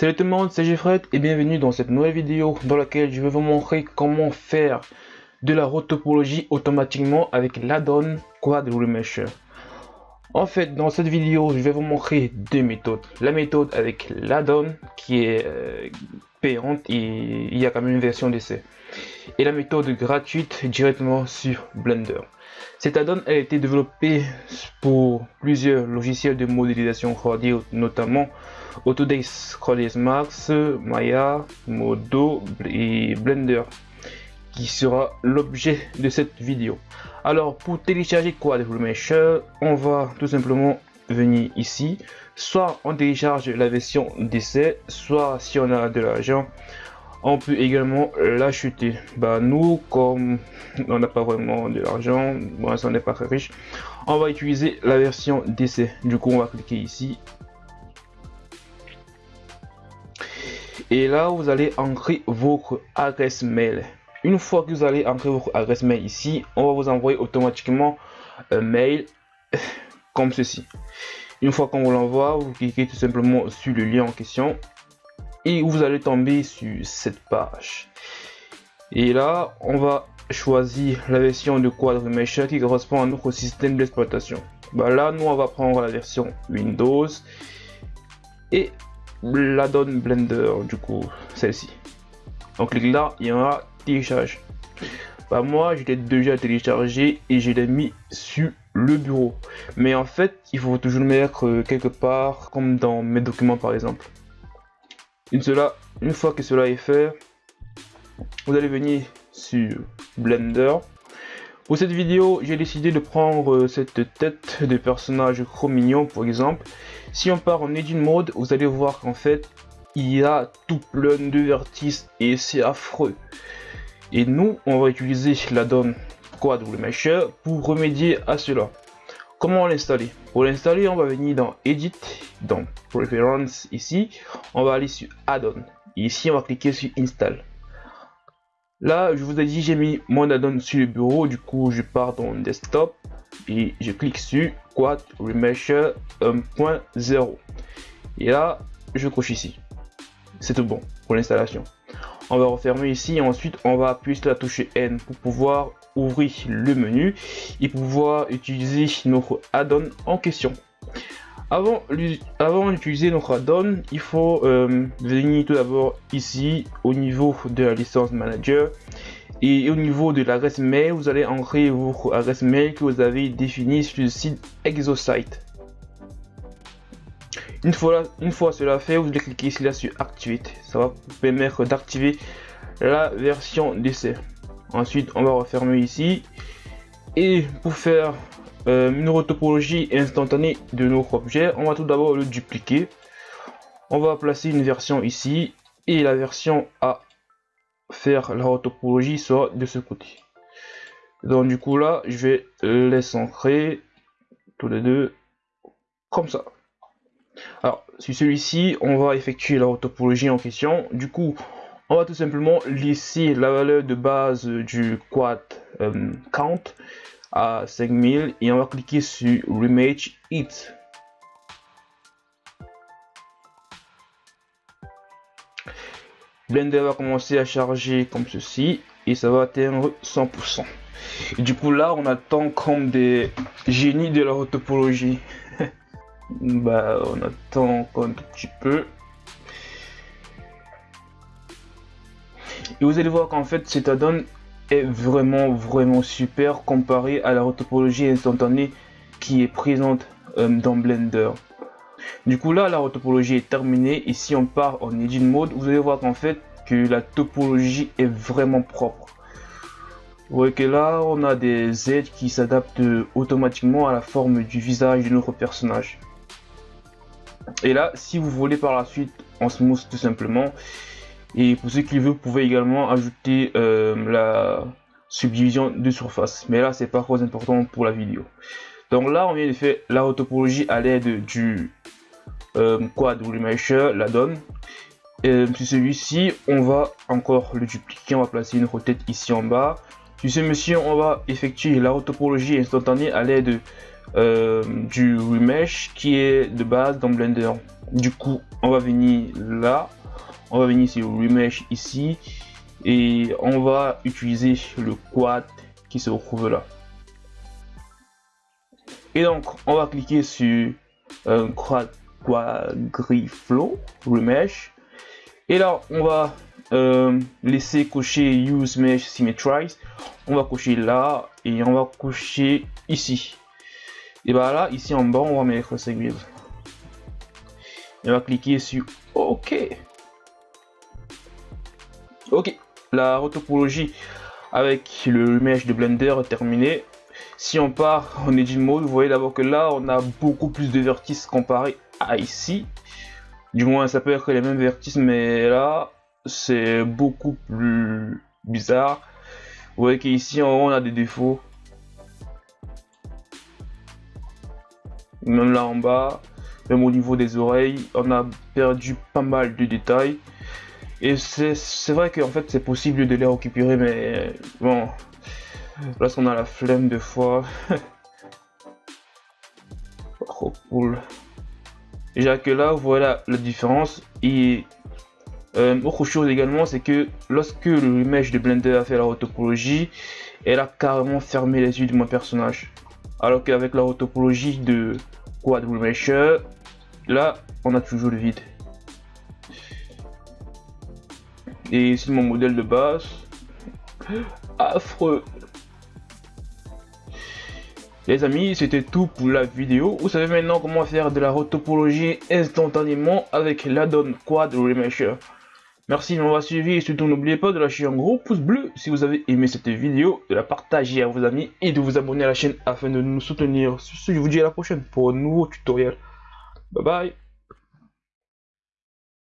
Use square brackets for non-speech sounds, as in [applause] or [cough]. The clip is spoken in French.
Salut tout le monde, c'est Jeffred et bienvenue dans cette nouvelle vidéo dans laquelle je vais vous montrer comment faire de la rotopologie automatiquement avec l'addon Quad Remesher. En fait, dans cette vidéo, je vais vous montrer deux méthodes. La méthode avec l'addon qui est euh, payante et il y a quand même une version d'essai. Et la méthode gratuite directement sur Blender. Cette add-on a été développée pour plusieurs logiciels de modélisation 3D, notamment Autodesk 3ds Max, Maya, Modo et Blender, qui sera l'objet de cette vidéo. Alors, pour télécharger Quad Remesher, on va tout simplement venir ici. Soit on télécharge la version d'essai, soit si on a de l'argent, on peut également l'acheter. Bah nous, comme on n'a pas vraiment de l'argent, on n'est pas très riche, on va utiliser la version d'essai. Du coup, on va cliquer ici. Et là, vous allez entrer votre adresse mail. Une fois que vous allez entrer votre adresse mail ici, on va vous envoyer automatiquement un mail [laughs] comme ceci. Une fois qu'on vous l'envoie, vous cliquez tout simplement sur le lien en question et vous allez tomber sur cette page. Et là, on va choisir la version de Quad Mesh qui correspond à notre système d'exploitation. Bah là, nous, on va prendre la version Windows et la donne Blender, du coup, celle-ci. Donc, clique là, il y aura télécharge. Bah moi, je l'ai déjà téléchargé et je l'ai mis sur le bureau. Mais en fait, il faut toujours le mettre euh, quelque part, comme dans mes documents par exemple. Une, fois que cela est fait, vous allez venir sur Blender. Pour cette vidéo, j'ai décidé de prendre euh, cette tête de personnage Chromignon par exemple. Si on part en Edit Mode, vous allez voir qu'en fait, il y a tout plein de vertices et c'est affreux. Et nous, on va utiliser la donne Quad Mesher pour remédier à cela. Comment l'installer? Pour l'installer, on va venir dans Edit, dans Preference ici, on va aller sur Add-on. Ici, on va cliquer sur Install. Là, je vous ai dit, j'ai mis mon add-on sur le bureau, du coup, je pars dans Desktop et je clique sur Quad Remesher 1.0. Et là, je coche ici. C'est tout bon pour l'installation. On va refermer ici et ensuite on va appuyer sur la touche N pour pouvoir ouvrir le menu et pouvoir utiliser notre add-on en question. Avant, avant d'utiliser notre add-on, il faut euh, venir tout d'abord ici au niveau de la licence manager et au niveau de l'adresse mail, vous allez entrer votre adresse mail que vous avez définie sur le site Exosite. Une fois, une fois cela fait, vous allez cliquer ici là sur Activate. Ça va vous permettre d'activer la version d'essai. Ensuite, on va refermer ici. Et pour faire euh, une retopologie instantanée de notre objet, on va tout d'abord le dupliquer. On va placer une version ici et la version à faire la retopologie sera de ce côté. Donc du coup là, je vais les centrer tous les deux comme ça. Alors sur celui-ci, on va effectuer la retopologie en question. Du coup, on va tout simplement laisser la valeur de base du quad euh, count à 5000 et on va cliquer sur Remake It. Blender va commencer à charger comme ceci et ça va atteindre 100%. Et du coup là on attend comme des génies de la topologie. [laughs] bah on attend encore un tout petit peu. Et vous allez voir qu'en fait, cet add-on est vraiment, vraiment super comparé à la topologie instantanée qui est présente euh, dans Blender. Du coup, là, la topologie est terminée. Et si on part en Edit Mode, vous allez voir qu'en fait, que la topologie est vraiment propre. Vous voyez que là, on a des aides qui s'adaptent automatiquement à la forme du visage de notre personnage. Et là, si vous voulez par la suite en smooth tout simplement, et pour ceux qui veulent, vous pouvez également ajouter euh, la subdivision de surface. Mais là, c'est pas trop important pour la vidéo. Donc là, on vient de faire la topologie à l'aide du euh, quad mesher, la donne. Sur celui-ci, on va encore le dupliquer. On va placer une tête ici en bas. Sur ce mission, on va effectuer la topologie instantanée à l'aide euh, du remesh qui est de base dans Blender. Du coup, on va venir là, on va venir sur remesh ici et on va utiliser le quad qui se trouve là. Et donc, on va cliquer sur un quad, quadriflow remesh et là, on va euh, laisser cocher Use Mesh Symmetrize. On va cocher là et on va cocher ici. Et bah là, ici en bas, on va mettre Segwave. Et on va cliquer sur OK. Ok, la retopologie avec le mesh de Blender est terminée. Si on part en Edit Mode, vous voyez d'abord que là, on a beaucoup plus de vertices comparé à ici. Du moins, ça peut être les mêmes vertices, mais là, c'est beaucoup plus bizarre. Vous voyez qu'ici, on a des défauts. Même là en bas, même au niveau des oreilles, on a perdu pas mal de détails. Et c'est vrai qu'en fait, c'est possible de les récupérer, mais bon, lorsqu'on a la flemme de fois. Trop [laughs] cool. Déjà que là, voilà la différence. Et euh, autre chose également, c'est que lorsque le mesh de Blender a fait la topologie, elle a carrément fermé les yeux de mon personnage. Alors qu'avec la topologie de Quad là, on a toujours le vide. Et c'est mon modèle de base. Affreux. Les amis, c'était tout pour la vidéo. Vous savez maintenant comment faire de la retopologie instantanément avec l'addon Quad Remesher. Merci de m'avoir suivi et surtout n'oubliez pas de lâcher un gros pouce bleu si vous avez aimé cette vidéo, de la partager à vos amis et de vous abonner à la chaîne afin de nous soutenir. Sur ce, je vous dis à la prochaine pour un nouveau tutoriel. Bye bye